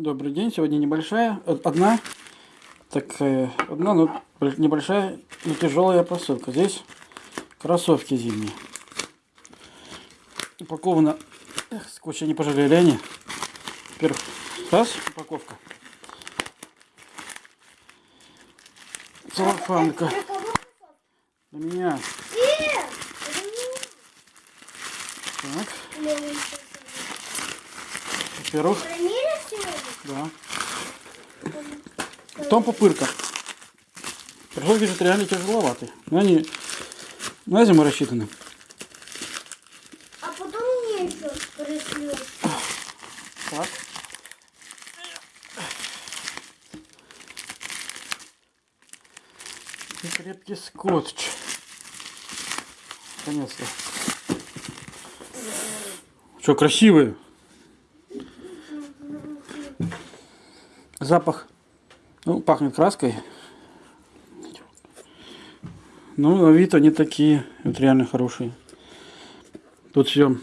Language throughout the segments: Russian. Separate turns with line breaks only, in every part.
Добрый день. Сегодня небольшая, э, одна такая, одна, но небольшая, но тяжелая посылка. Здесь кроссовки зимние. Упаковано, эх, скотча не пожалели они. Во-первых, раз, упаковка. Целлофанка.
Для
меня. Так, во-первых? Да. Потом пупырка. Кроссовки же реально тяжеловатые. Но они на зиму рассчитаны.
А потом мне еще пришлют.
Так. И крепкий скотч. Наконец-то. Что, красивые? Запах. Ну, пахнет краской. Ну, на вид они такие. Вот реально хорошие. Тут все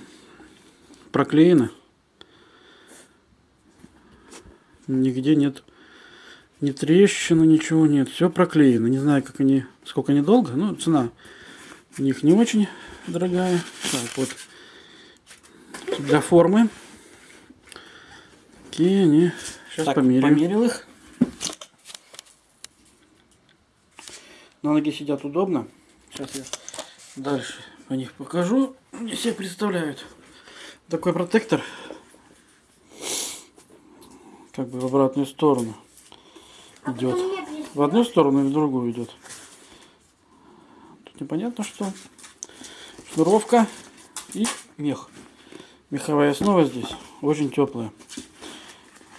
проклеено. Нигде нет ни трещины, ничего нет. Все проклеено. Не знаю, как они, сколько они долго. Ну, цена у них не очень дорогая. Так, вот. Для формы. Такие они. Сейчас
Так,
померяем.
померил их.
На ноге сидят удобно. Сейчас я дальше по них покажу. Они себе представляют. Такой протектор. Как бы в обратную сторону
А
идет.
мне.
В одну сторону и в другую идет. Тут непонятно что. Шнуровка и мех. Меховая основа здесь очень теплая.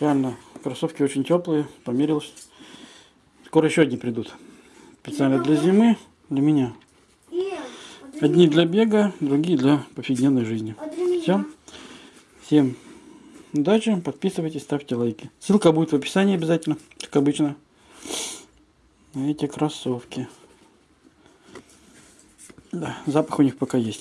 Реально, кроссовки очень теплые. Померил. Скоро еще одни придут. Специально для зимы, для меня. Одни для бега, другие для повседневной жизни. Все. Всем удачи, подписывайтесь, ставьте лайки. Ссылка будет в описании обязательно, как обычно. На эти кроссовки. Да, запах у них пока есть.